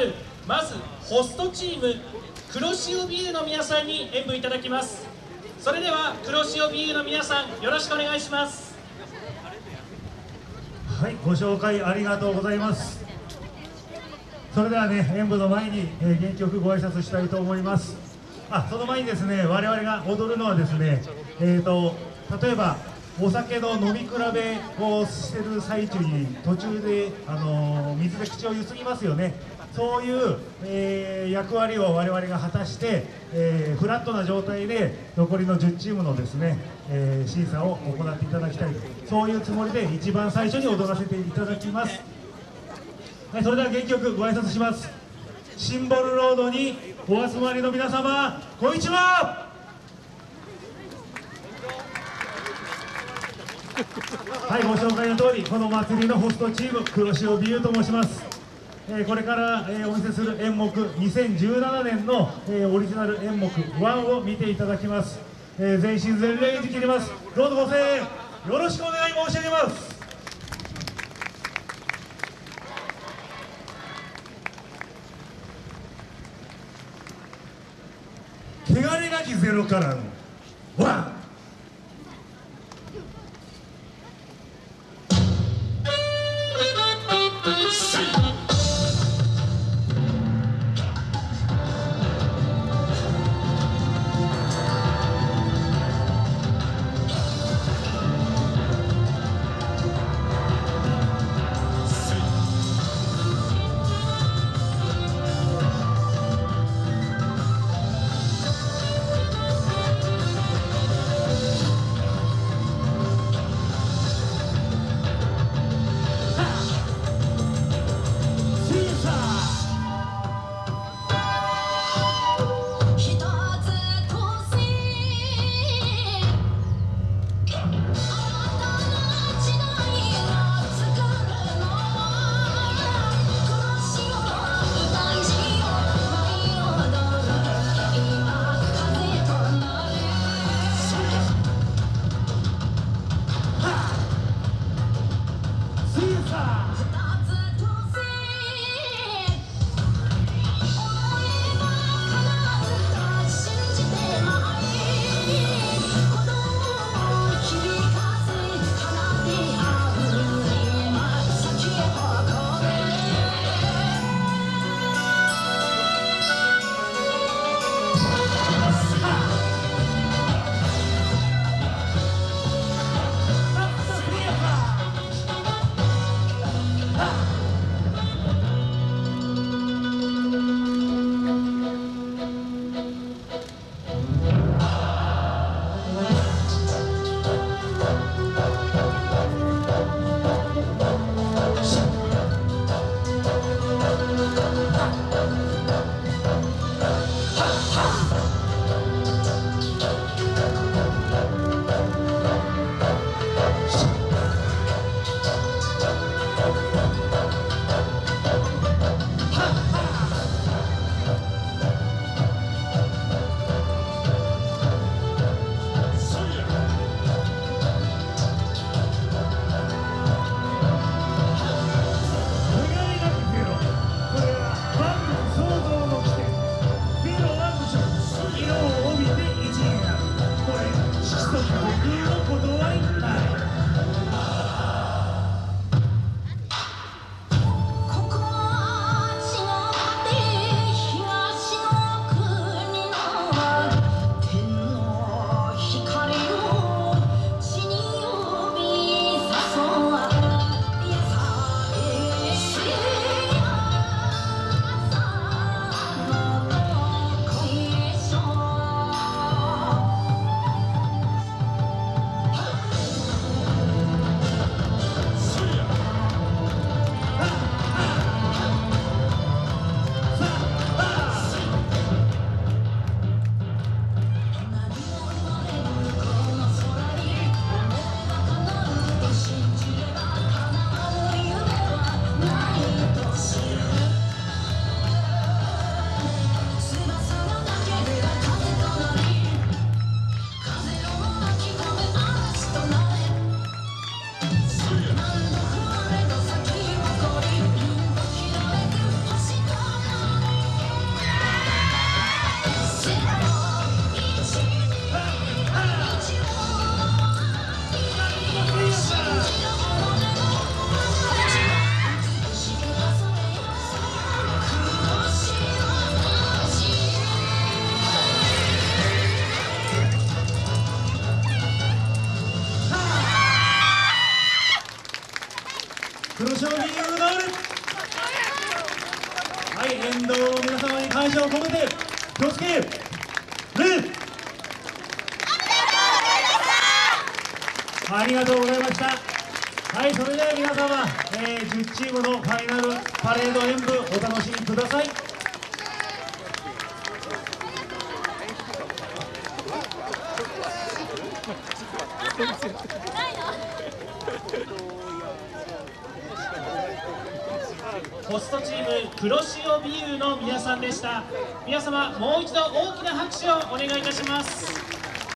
るまずホストチーム黒潮ビールの皆さんに演舞いただきます。それでは黒潮ビールの皆さんよろしくお願いします。はいご紹介ありがとうございます。それではね演舞の前に、えー、原曲ご挨拶したいと思います。あその前にですね我々が踊るのはですねえーと例えばお酒の飲み比べをしてる最中に途中で、あのー、水で口をゆすぎますよね。そういう、えー、役割を我々が果たして、えー、フラットな状態で残りの10チームのですね、え審査を行っていただきたいそういうつもりで一番最初に踊らせていただきます。はい、それでは原曲ご挨拶します。シンボルロードにお集まりの皆様こんにちは。はいご紹介の通りこの祭りのホストチーム黒潮美優と申します、えー、これから、えー、お見せする演目2017年の、えー、オリジナル演目1を見ていただきます、え全身全霊に切ります。どうぞご声援よろしくお願い申し上げます。汚れなきゼロからのワン。賞金が奪われはい連動の皆様に感謝を込めて気をつけレありがとうございました。はいそれでは皆様、えー、10チームのファイナルパレード演舞お楽しみください。ホストチーム黒潮ビールの皆さんでした。皆様もう一度大きな拍手をお願いいたします。